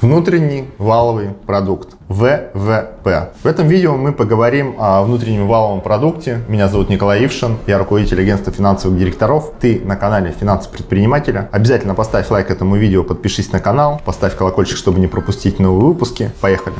Внутренний валовый продукт. ВВП. В этом видео мы поговорим о внутреннем валовом продукте. Меня зовут Николай Ившин, я руководитель агентства финансовых директоров. Ты на канале Финансы предпринимателя. Обязательно поставь лайк этому видео, подпишись на канал, поставь колокольчик, чтобы не пропустить новые выпуски. Поехали!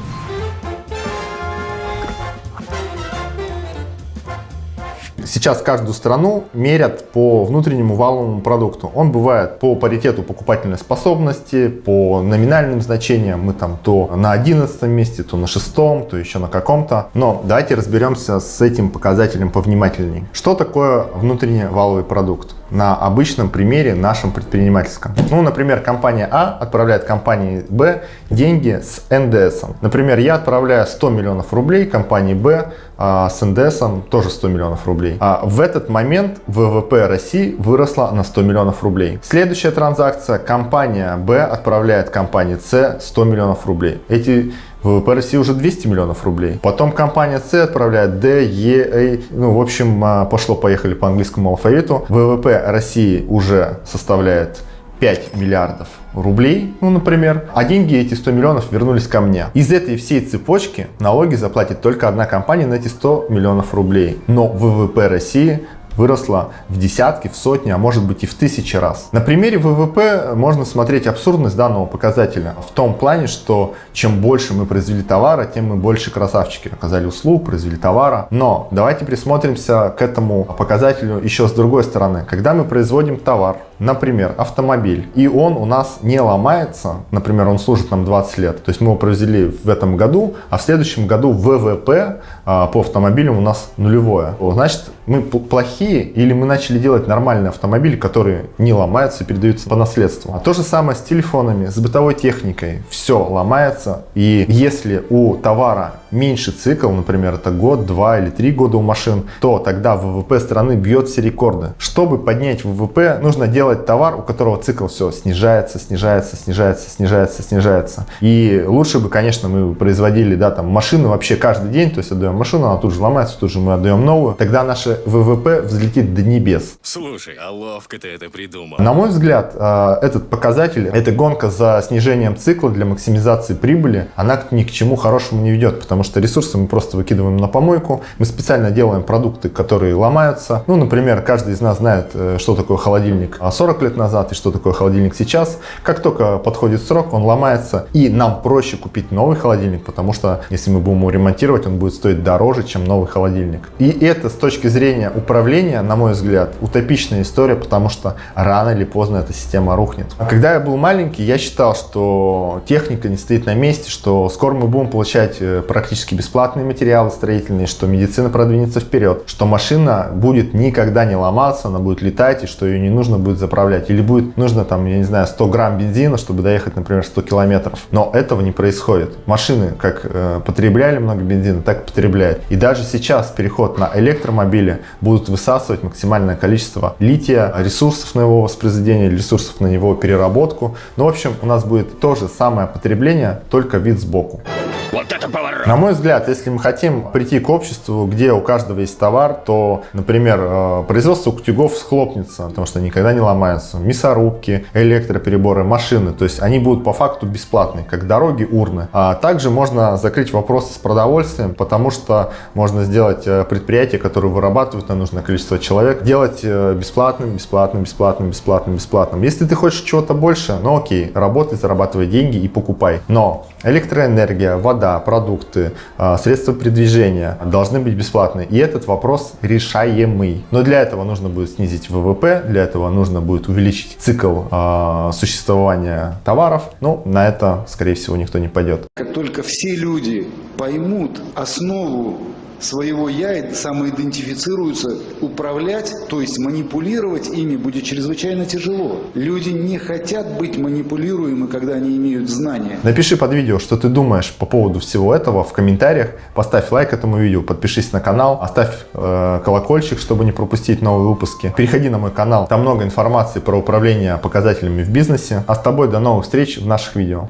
Сейчас каждую страну мерят по внутреннему валовому продукту. Он бывает по паритету покупательной способности, по номинальным значениям. Мы там то на 11 месте, то на 6, то еще на каком-то. Но давайте разберемся с этим показателем повнимательнее. Что такое внутренний валовый продукт? На обычном примере нашем предпринимательском. Ну, например, компания А отправляет компании Б деньги с НДС. Например, я отправляю 100 миллионов рублей компании Б а с НДС тоже 100 миллионов рублей. А в этот момент ВВП России выросла на 100 миллионов рублей. Следующая транзакция. Компания Б отправляет компании С 100 миллионов рублей. Эти ВВП России уже 200 миллионов рублей. Потом компания С отправляет D, E, A. Ну, в общем, а, пошло-поехали по английскому алфавиту. ВВП России уже составляет 5 миллиардов рублей, ну, например, а деньги, эти 100 миллионов, вернулись ко мне. Из этой всей цепочки налоги заплатит только одна компания на эти 100 миллионов рублей. Но ВВП России выросла в десятки, в сотни, а может быть и в тысячи раз. На примере ВВП можно смотреть абсурдность данного показателя в том плане, что чем больше мы произвели товара, тем мы больше красавчики оказали услуг, произвели товара. Но давайте присмотримся к этому показателю еще с другой стороны. Когда мы производим товар, например, автомобиль, и он у нас не ломается, например, он служит нам 20 лет, то есть мы его произвели в этом году, а в следующем году ВВП а, по автомобилям у нас нулевое. Значит, мы плохие или мы начали делать нормальные автомобили, которые не ломаются и передаются по наследству. А то же самое с телефонами, с бытовой техникой. Все ломается. И если у товара меньше цикл, например, это год, два или три года у машин, то тогда ВВП страны бьет все рекорды. Чтобы поднять ВВП, нужно делать товар, у которого цикл все снижается, снижается, снижается, снижается, снижается. И лучше бы, конечно, мы производили, да, там машины вообще каждый день, то есть отдаем машину, она тут же ломается, тут же мы отдаем новую. Тогда наше ВВП взлетит до небес. Слушай, а ловко ты это придумал. На мой взгляд, э, этот показатель, эта гонка за снижением цикла для максимизации прибыли, она ни к чему хорошему не ведет, потому что ресурсы мы просто выкидываем на помойку. Мы специально делаем продукты, которые ломаются. Ну, например, каждый из нас знает, э, что такое холодильник 40 лет назад и что такое холодильник сейчас. Как только подходит срок, он ломается, и нам проще купить новый холодильник, потому что если мы будем его ремонтировать, он будет стоить дороже, чем новый холодильник. И это с точки зрения управления, на мой взгляд, утопичная история, потому что рано или поздно эта система рухнет. А когда я был маленький, я считал, что техника не стоит на месте, что скоро мы будем получать э, практически бесплатные материалы строительные, что медицина продвинется вперед, что машина будет никогда не ломаться, она будет летать, и что ее не нужно будет заправлять. Или будет нужно, там, я не знаю, 100 грамм бензина, чтобы доехать, например, 100 километров. Но этого не происходит. Машины как э, потребляли много бензина, так и потребляют. И даже сейчас переход на электромобили будут высасывать максимальное количество лития, ресурсов на его воспроизведение, ресурсов на его переработку. Ну, в общем, у нас будет то же самое потребление, только вид сбоку. Вот это поворот! На мой взгляд, если мы хотим прийти к обществу, где у каждого есть товар, то, например, э, производство утюгов схлопнется, потому что никогда не ломаются. Мясорубки, электропереборы, машины, то есть они будут по факту бесплатные, как дороги, урны. А также можно закрыть вопросы с продовольствием, потому что можно сделать э, предприятие, которое вырабатывает на нужное количество человек, делать э, бесплатным, бесплатным, бесплатным, бесплатным, бесплатным. Если ты хочешь чего-то больше, ну окей, работай, зарабатывай деньги и покупай. Но электроэнергия, вода, продукты, а, средства передвижения должны быть бесплатны. И этот вопрос решаемый. Но для этого нужно будет снизить ВВП, для этого нужно будет увеличить цикл а, существования товаров. Ну, на это, скорее всего, никто не пойдет. Как только все люди поймут основу своего «я» самоидентифицируются, управлять, то есть манипулировать ими будет чрезвычайно тяжело. Люди не хотят быть манипулируемы, когда они имеют знания. Напиши под видео, что ты думаешь по поводу всего этого в комментариях. Поставь лайк этому видео, подпишись на канал, оставь э, колокольчик, чтобы не пропустить новые выпуски. Переходи на мой канал, там много информации про управление показателями в бизнесе. А с тобой до новых встреч в наших видео.